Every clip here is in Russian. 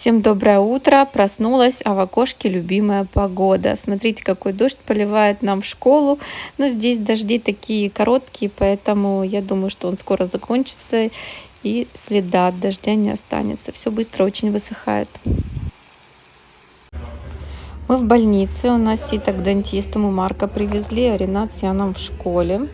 Всем доброе утро. Проснулась, а в окошке любимая погода. Смотрите, какой дождь поливает нам в школу. Но здесь дожди такие короткие, поэтому я думаю, что он скоро закончится и следа от дождя не останется. Все быстро очень высыхает. Мы в больнице, у нас сито к дантисту, мы Марка привезли, а Ренат с в школе.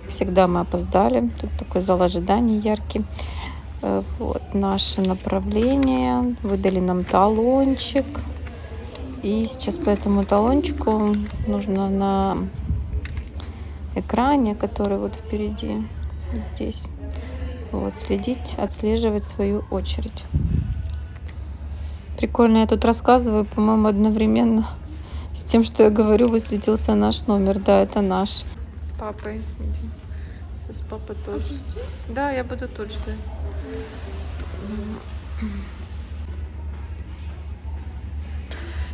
Как всегда мы опоздали, тут такой зал ожидания яркий. Э, вот наше направление. Выдали нам талончик. И сейчас по этому талончику нужно на экране, который вот впереди, здесь, вот, следить, отслеживать свою очередь. Прикольно, я тут рассказываю, по-моему, одновременно с тем, что я говорю, высветился наш номер. Да, это наш. С папой. С папой тоже. Да, я буду тут ждать.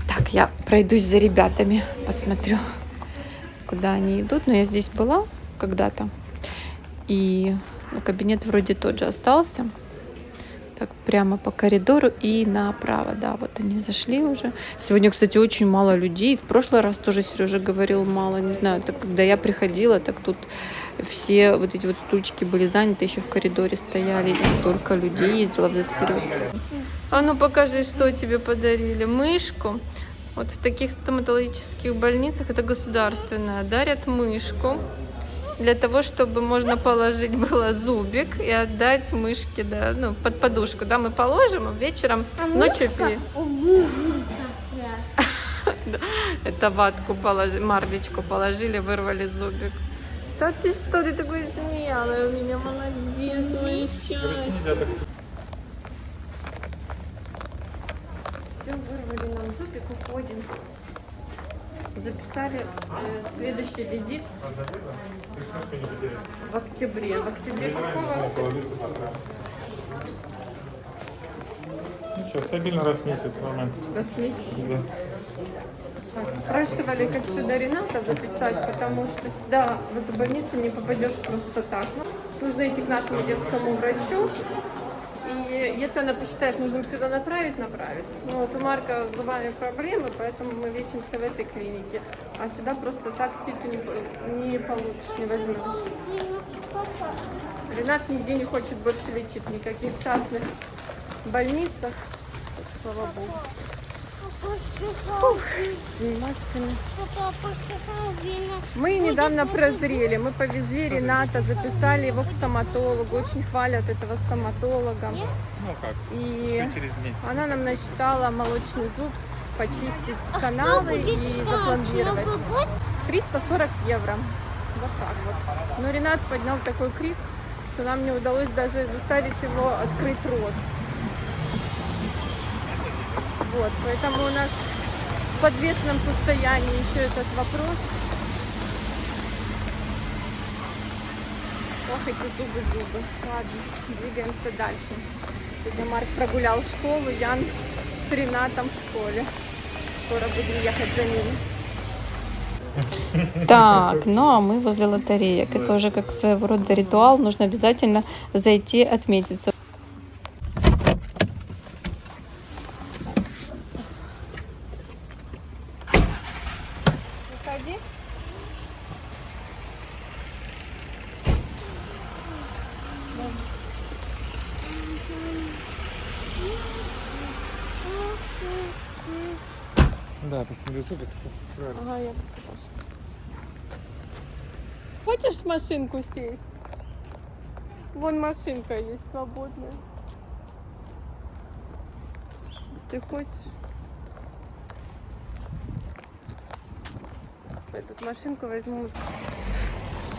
Так, я пройдусь за ребятами, посмотрю, куда они идут. Но я здесь была когда-то. И ну, кабинет вроде тот же остался. Прямо по коридору и направо. Да, вот они зашли уже. Сегодня, кстати, очень мало людей. В прошлый раз тоже Сережа говорил мало. Не знаю, так когда я приходила, так тут все вот эти вот стульчики были заняты, еще в коридоре стояли. И столько людей ездила в этот период. А ну покажи, что тебе подарили. Мышку. Вот в таких стоматологических больницах, это государственная, дарят мышку для того, чтобы можно положить было зубик и отдать мышке, да, ну, под подушку, да, мы положим, а вечером, а ночью пи. Это ватку положили, марлечку положили, вырвали зубик. Да ты что, ты такой смелый у меня, молодец, мое счастье. Все, вырвали нам зубик, уходим записали э, следующий визит в октябре. В октябре какого? Ничего, стабильно раз в месяц, нормально. Раз в месяц? Да. Так, спрашивали, как сюда Рената записать, потому что сюда, в эту больницу, не попадешь просто так. Ну, нужно идти к нашему детскому врачу, если она посчитает нужным сюда направить, направит. Ну вот у Марка с зубами проблемы, поэтому мы лечимся в этой клинике. А сюда просто так ситу не, не получишь, не возьмешь. Ренат нигде не хочет больше лечить, никаких частных больницах. Слава богу. Ух, масками. Мы недавно прозрели. Мы повезли Рената, записали его к стоматологу. Очень хвалят этого стоматолога. Ну как? И она нам насчитала молочный зуб, почистить а каналы и запломбировать. 340 евро. Вот так вот. Но Ренат поднял такой крик, что нам не удалось даже заставить его открыть рот. Вот, поэтому у нас в подвешенном состоянии еще этот вопрос. Ох, эти зубы, зубы. Ладно, двигаемся дальше. Сегодня Марк прогулял школу, Ян с Ренатом в школе. Скоро будем ехать за ними. Так, ну а мы возле лотереек. Это уже как своего рода ритуал. Нужно обязательно зайти отметиться. Да, посмотрю зубик. Ага, я покажу. Хочешь в машинку сесть? Вон машинка есть свободная. Если ты хочешь. Эту машинку возьму.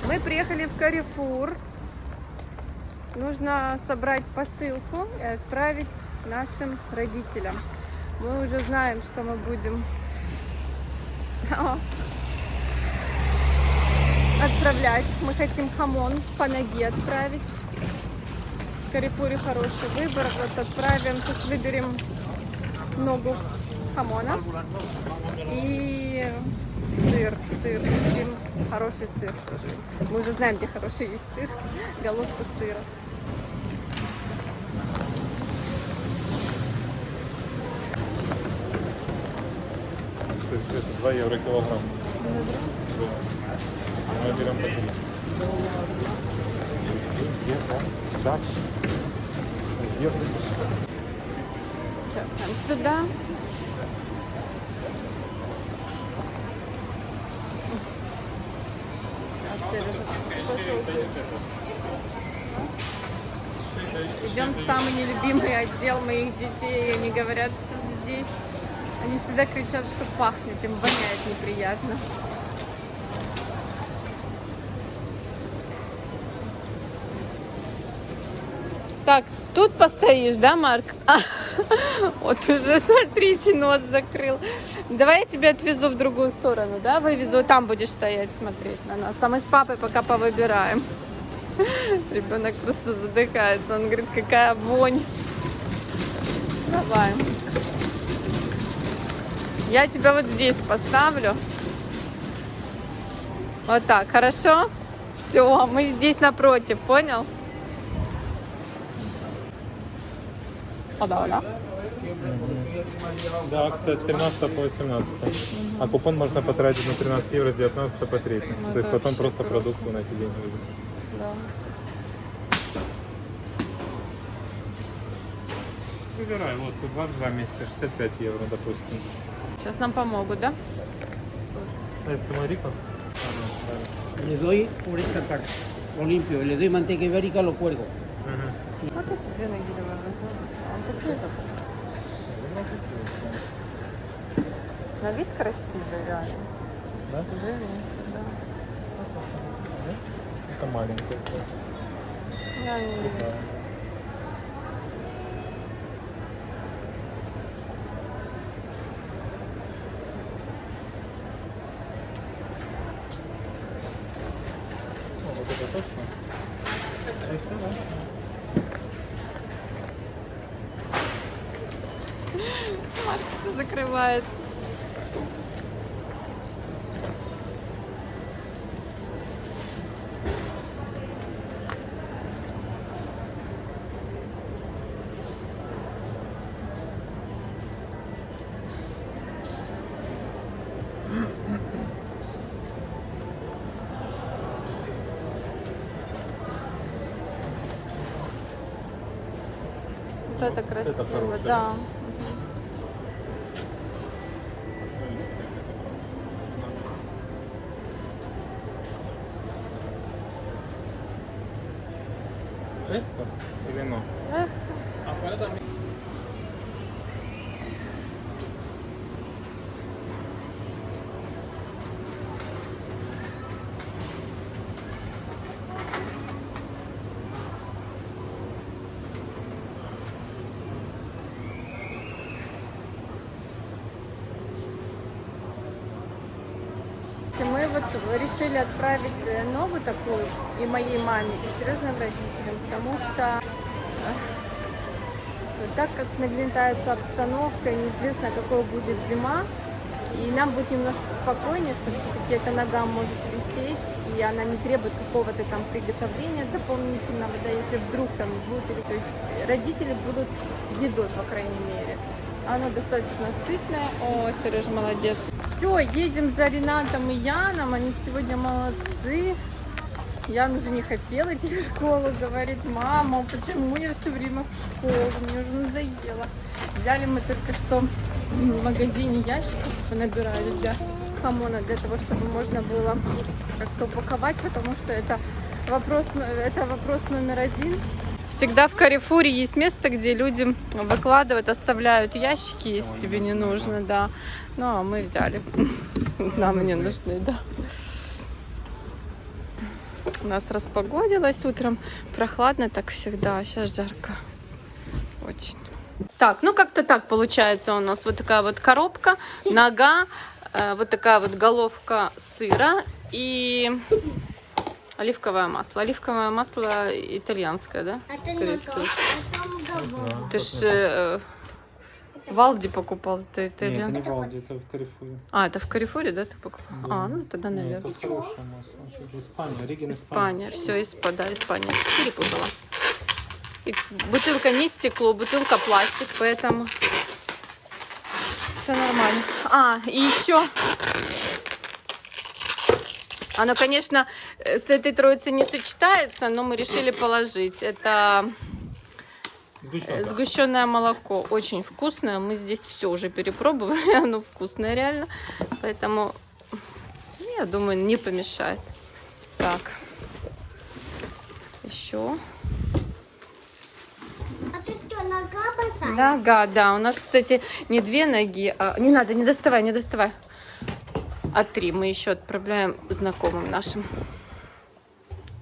Мы приехали в Карифур. Нужно собрать посылку и отправить нашим родителям. Мы уже знаем, что мы будем отправлять. Мы хотим хамон по ноге отправить. В Карипуре хороший выбор. Вот отправим, сейчас выберем ногу хамона и сыр, сыр. сыр хороший сыр тоже. Мы уже знаем, где хороший есть сыр. Головку сыра. Это 2 евро килограмм. Да. Мы берем такую. Так, там сюда. А, пошел. Идем в самый нелюбимый отдел моих детей. Они говорят, «Тут здесь. Они всегда кричат, что пахнет, им воняет неприятно. Так, тут постоишь, да, Марк? Вот уже, смотрите, нос закрыл. Давай я тебя отвезу в другую сторону, да, вывезу, там будешь стоять, смотреть на нас. А мы с папой пока повыбираем. Ребенок просто задыхается. Он говорит, какая вонь. Давай. Я тебя вот здесь поставлю. Вот так, хорошо? Все, мы здесь напротив, понял? А, да, да. Акция с 13 по 18. А купон можно потратить на 13 евро с 19 по 3. Ну, То есть потом просто круто. продукты на эти деньги да. Выбирай, вот тут 22 месяца, 65 евро, допустим. Сейчас нам помогут, да? А если Марика? Ага, Le doy por esta parte, lo limpio, le doy manteca ibérica, lo cuelgo. Вот эти две ноги давай возьмем. Такие же. На вид красивый, реально. Да? Живенький, да. Это маленькая. Я не люблю. Да. О, вот это точно? Это да. Марк закрывает. Вот это красиво, хорошее. да. esto. Ahí vengo. Вот решили отправить э, новую такую и моей маме, и Сережным родителям, потому что э, так как нагнетается обстановка, неизвестно, какой будет зима, и нам будет немножко спокойнее, что все-таки эта нога может висеть, и она не требует какого-то там приготовления дополнительного, да, если вдруг там будет, или, то есть родители будут с едой, по крайней мере. Она достаточно сытная. О, Сережа молодец. Все, едем за Ренатом и Яном. Они сегодня молодцы. Ян уже не хотел идти в школу, говорит, мама, почему я все время в школу, мне уже надоело. Взяли мы только что в магазине ящиков, набирали для хамона, для того, чтобы можно было как-то упаковать, потому что это вопрос, это вопрос номер один. Всегда в Карифуре есть место, где люди выкладывают, оставляют ящики, если тебе не нужно, да. Ну, а мы взяли. Нам не нужны, да. У нас распогодилось утром. Прохладно так всегда, а сейчас жарко. Очень. Так, ну как-то так получается у нас. Вот такая вот коробка, нога, э, вот такая вот головка сыра и оливковое масло. Оливковое масло итальянское, да? Это Скорее не всего. то, это говно. Ты ж э, в Алди покупал, это Нет, это итальян. не Валди, это в Карифуре. А, это в Карифуре, да, ты покупал? Да. А, ну тогда, Нет, наверное. тут хорошее масло. Испания, Риген, Испания, все, Испания, да, Испания. Перепутала. И бутылка не стекло, бутылка пластик, поэтому все нормально. А, и еще. Оно, конечно, э, с этой троицей не сочетается, но мы решили положить. Это э, Сгущенка. сгущенное молоко. Очень вкусное. Мы здесь все уже перепробовали. Оно вкусное реально. Поэтому, я думаю, не помешает. Так. Еще. А что, нога босая? Нога, да. У нас, кстати, не две ноги, а... Не надо, не доставай, не доставай. А три мы еще отправляем знакомым нашим.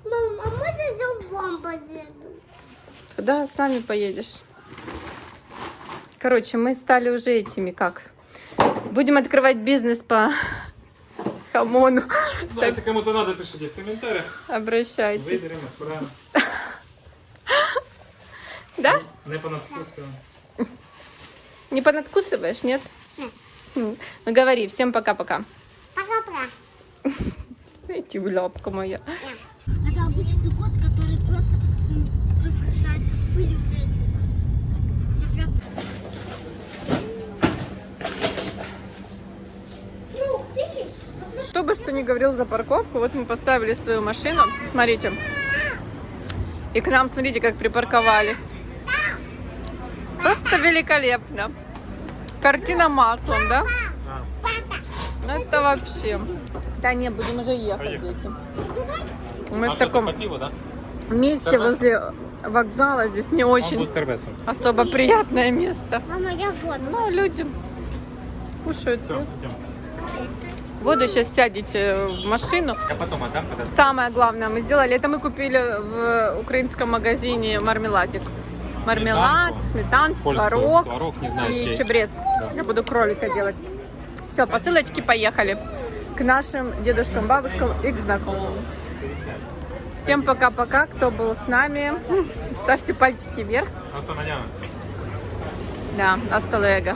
Мам, а можно я вам поеду? Да, с нами поедешь. Короче, мы стали уже этими, как? Будем открывать бизнес по хамону. Ну, если кому-то надо, пишите в комментариях. Обращайтесь. Виберемо, правильно. Да? Не понадкусимо. Не понадкусываешь, нет? Ну говори, всем пока-пока. Знаете, лапка моя. Это обычный кот, который просто м, превращается в пыль в печь. Секретно. Фрук, ты видишь? Посмотри. Кто бы что ни говорил за парковку, вот мы поставили свою машину. Смотрите. И к нам, смотрите, как припарковались. Просто великолепно. Картина маслом, да? Ну это вообще. Да не, будем уже ехать, Поехали. дети. Мы а в таком по пиву, да? месте Сервес? возле вокзала. Здесь не очень особо приятное место. Мама, я воду. Ну, люди кушают. Все. Воду сейчас сядете в машину. Я потом отдам, когда... Самое главное мы сделали, это мы купили в украинском магазине мармеладик. Мармелад, сметан, творог творог, и чей. чебрец. Я буду кролика делать. Все, посылочки поехали к нашим дедушкам, бабушкам и к знакомым. Всем пока-пока, кто был с нами. Ставьте пальчики вверх. Hasta mañana. Да, hasta luego.